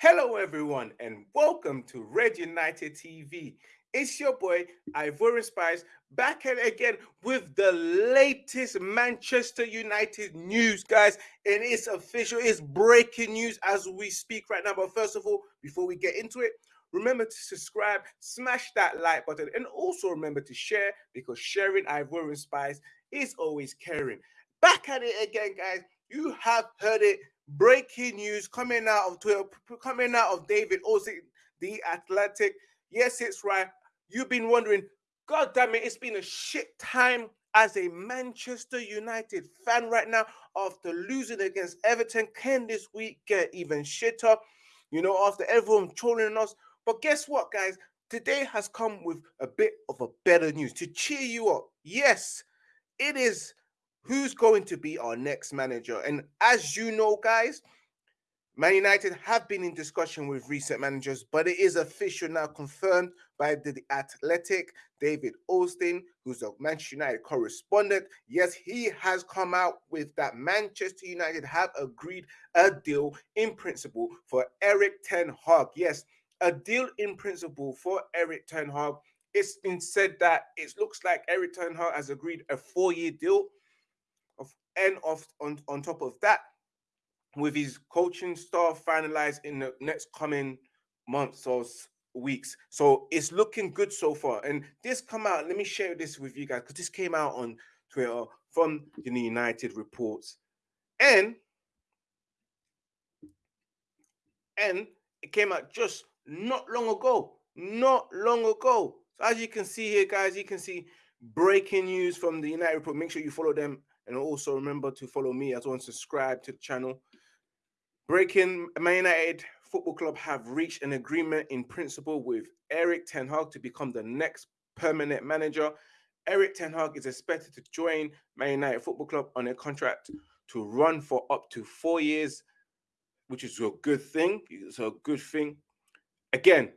Hello, everyone, and welcome to Red United TV. It's your boy Ivorian Spice back at it again with the latest Manchester United news, guys. And it's official, it's breaking news as we speak right now. But first of all, before we get into it, remember to subscribe, smash that like button, and also remember to share because sharing Ivorian Spice is always caring. Back at it again, guys. You have heard it. Breaking news coming out of Twitter, coming out of David Ornstein, the Athletic. Yes, it's right. You've been wondering, God damn it, it's been a shit time as a Manchester United fan right now after losing against Everton. Can this week get even shitter? You know, after everyone trolling us. But guess what, guys? Today has come with a bit of a better news to cheer you up. Yes, it is who's going to be our next manager. And as you know, guys, Man United have been in discussion with recent managers, but it is official now confirmed by the Athletic, David Ornstein, who's a Manchester United correspondent. Yes, he has come out with that Manchester United have agreed a deal in principle for Erik Ten Hag. Yes, a deal in principle for Erik Ten Hag. It's been said that it looks like Erik Ten Hag has agreed a four-year deal. And of on, on top of that, with his coaching staff finalized in the next coming months or weeks. So it's looking good so far. And this come out, let me share this with you guys because this came out on Twitter from the United reports. And and it came out just not long ago. Not long ago. So as you can see here, guys, you can see breaking news from the United report. Make sure you follow them and also remember to follow me as well and subscribe to the channel. Breaking Man United Football Club have reached an agreement in principle with Erik Ten Hag to become the next permanent manager. Erik Ten Hag is expected to join Man United Football Club on a contract to run for up to four years, which is a good thing. It's a good thing. Again,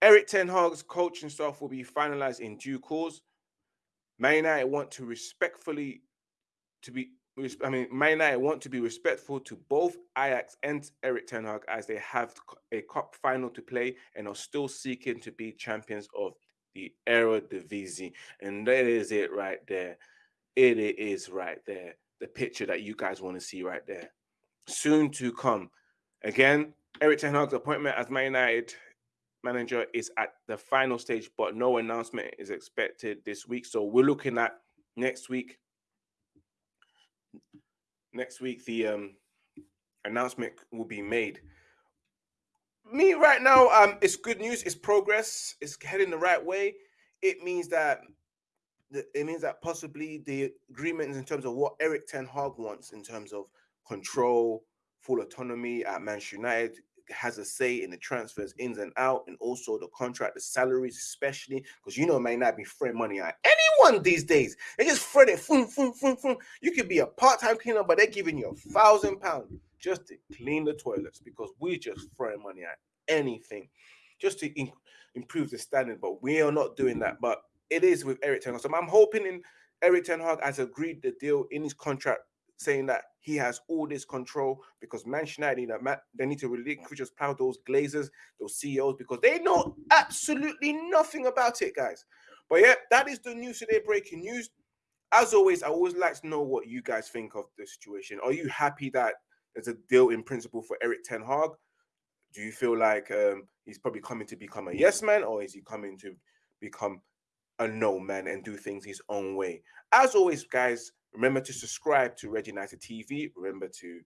Erik Ten Hag's coaching staff will be finalized in due course. Man United want to respectfully to be I mean, Man United want to be respectful to both Ajax and Erik Ten Hag as they have a cup final to play and are still seeking to be champions of the Eredivisie. And that is it right there. It is right there. The picture that you guys want to see right there. Soon to come. Again, Erik Ten Hag's appointment as Man United manager is at the final stage, but no announcement is expected this week. So we're looking at next week next week the um announcement will be made. Me right now, um, it's good news. It's progress. It's heading the right way. It means that it means that possibly the agreement in terms of what Erik Ten Hag wants in terms of control, full autonomy at Manchester United has a say in the transfers ins and out, and also the contract, the salaries, especially because you know may not be throwing money at anyone these days. They just throw it, boom, boom, boom, boom. You could be a part-time cleaner, but they're giving you a thousand pounds just to clean the toilets because we just throwing money at anything just to in improve the standard. But we are not doing that. But it is with Erik Ten Hag. So I'm hoping in Erik Ten Hag has agreed the deal in his contract saying that he has all this control because Manchester United, they need to relinquish just plow those Glazers, those CEOs, because they know absolutely nothing about it, guys. But yeah, that is the news today, breaking news. As always, I always like to know what you guys think of the situation. Are you happy that there's a deal in principle for Erik Ten Hag? Do you feel like um, he's probably coming to become a yes man, or is he coming to become a no man and do things his own way? As always, guys, Remember to subscribe to Red United TV. Remember to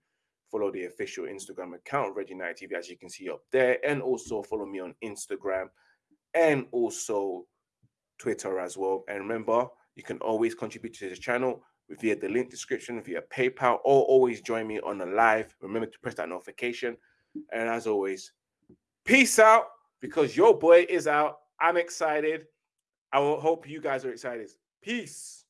follow the official Instagram account, Red United TV, as you can see up there. And also follow me on Instagram and also Twitter as well. And remember, you can always contribute to the channel via the link description, via PayPal, or always join me on the live. Remember to press that notification. And as always, peace out because your boy is out. I'm excited. I hope you guys are excited. Peace.